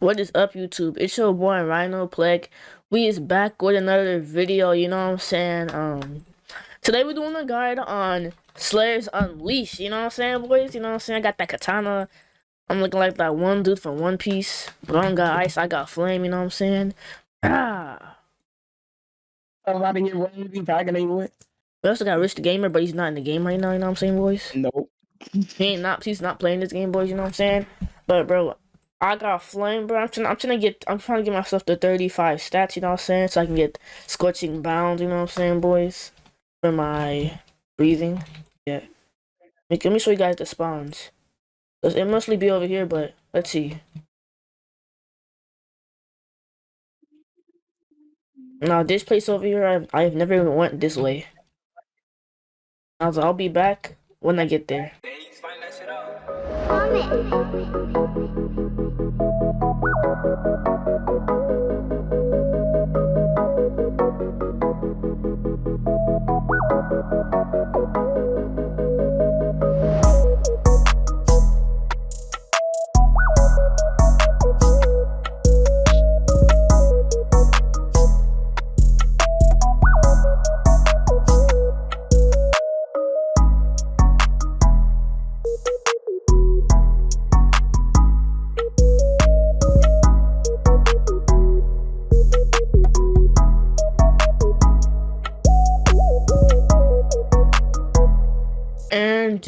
What is up, YouTube? It's your boy Rhino Plek. We is back with another video, you know what I'm saying? Um, today we're doing a guide on Slayers Unleashed, you know what I'm saying, boys? You know what I'm saying? I got that katana. I'm looking like that one dude from One Piece. But I don't got ice, I got flame, you know what I'm saying? Ah. I'm to get one talking with. We also got Rich the Gamer, but he's not in the game right now, you know what I'm saying, boys? Nope. He ain't not he's not playing this game, boys, you know what I'm saying? But bro, I got a flame, bro. I'm trying. I'm trying to get. I'm trying to get myself to 35 stats. You know what I'm saying? So I can get scorching bound. You know what I'm saying, boys? For my breathing. Yeah. Let me show you guys the spawns. It mostly be over here, but let's see. Now this place over here, I've I've never even went this way. I'll I'll be back when I get there.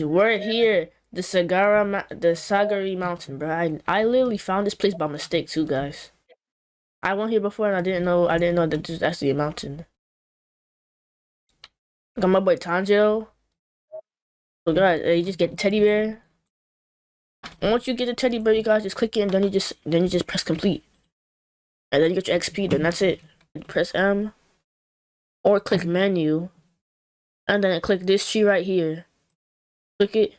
We're here, the Sagara, the Sagari Mountain, bro. I, I literally found this place by mistake too, guys. I went here before and I didn't know, I didn't know that this is actually a mountain. Got my boy Tanjiro. So guys, uh, you just get the teddy bear. And once you get the teddy bear, you guys just click it and then you just, then you just press complete. And then you get your XP, then that's it. Press M. Or click menu. And then click this tree right here click it.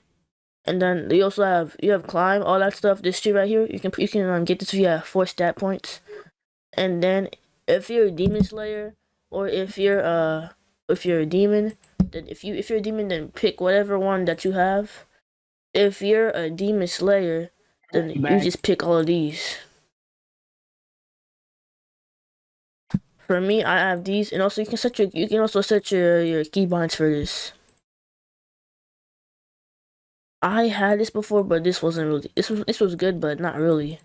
And then you also have you have climb all that stuff this tree right here. You can you can um, get this via four stat points. And then if you're a demon slayer or if you're uh if you're a demon then if you if you're a demon then pick whatever one that you have. If you're a demon slayer then you just pick all of these. For me i have these and also you can set your you can also set your your keybinds for this I had this before, but this wasn't really. This was this was good, but not really.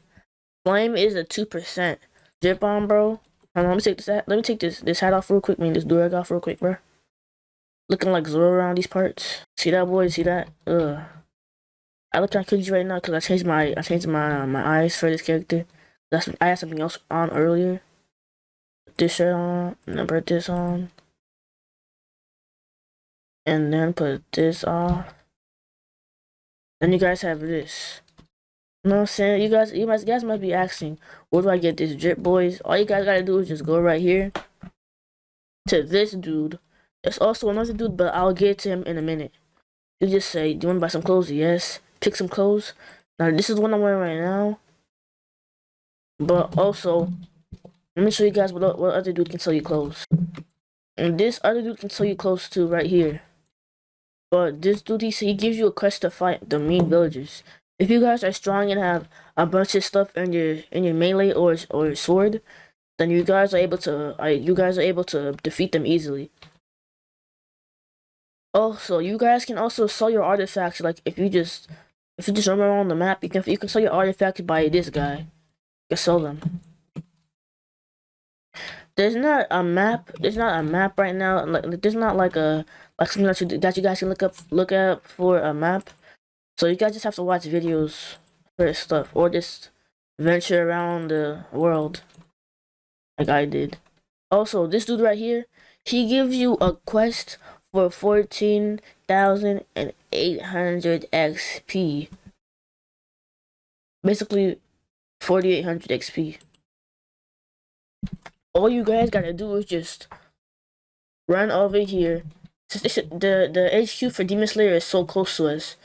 Flame is a two percent. Drip on, bro. On, let me take this. Hat, let me take this this hat off real quick. I mean, this durag off real quick, bro. Looking like Zoro around these parts. See that, boy? See that? Ugh. I look like cookies right now because I changed my I changed my my eyes for this character. That's I had something else on earlier. This shirt on, and then put this on, and then put this off. Then you guys have this. You know what I'm saying? You guys, you guys, guys might be asking, where do I get this drip, boys? All you guys gotta do is just go right here to this dude. There's also another dude, but I'll get to him in a minute. You just say, do you want to buy some clothes? Yes. Pick some clothes. Now, this is what I'm wearing right now. But also, let me show you guys what, what other dude can sell you clothes. And this other dude can sell you clothes too, right here. But this dude, he, he gives you a quest to fight the mean villagers. If you guys are strong and have a bunch of stuff in your in your melee or or sword, then you guys are able to uh, you guys are able to defeat them easily. Also, you guys can also sell your artifacts. Like if you just if you just run around the map, you can you can sell your artifacts by this guy. You can sell them. There's not a map. There's not a map right now. Like there's not like a like something that you that you guys can look up look up for a map. So you guys just have to watch videos for stuff or just venture around the world like I did. Also, this dude right here, he gives you a quest for 14,800 XP. Basically, 4,800 XP. All you guys gotta do is just run over here the the HQ for Demon Slayer is so close to us.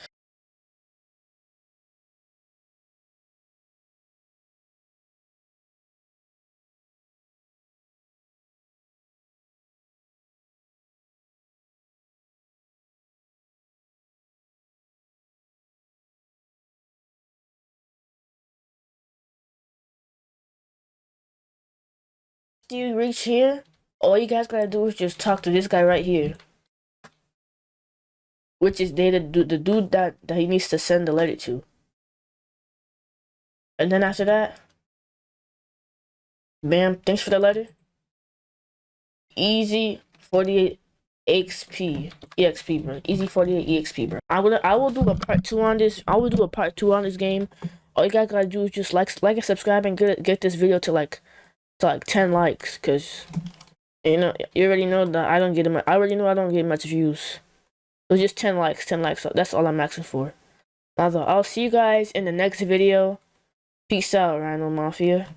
You reach here, all you guys gotta do is just talk to this guy right here. Which is they the, the dude that, that he needs to send the letter to. And then after that, bam, thanks for the letter. Easy 48 XP, EXP, bro. Easy 48 EXP, bro. I will, I will do a part two on this. I will do a part two on this game. All you guys gotta do is just like, like and subscribe and get get this video to like, like 10 likes, cause you know you already know that I don't get them. I already know I don't get much views. Was just 10 likes, 10 likes. That's all I'm asking for. Now, though I'll see you guys in the next video. Peace out, Rhino Mafia.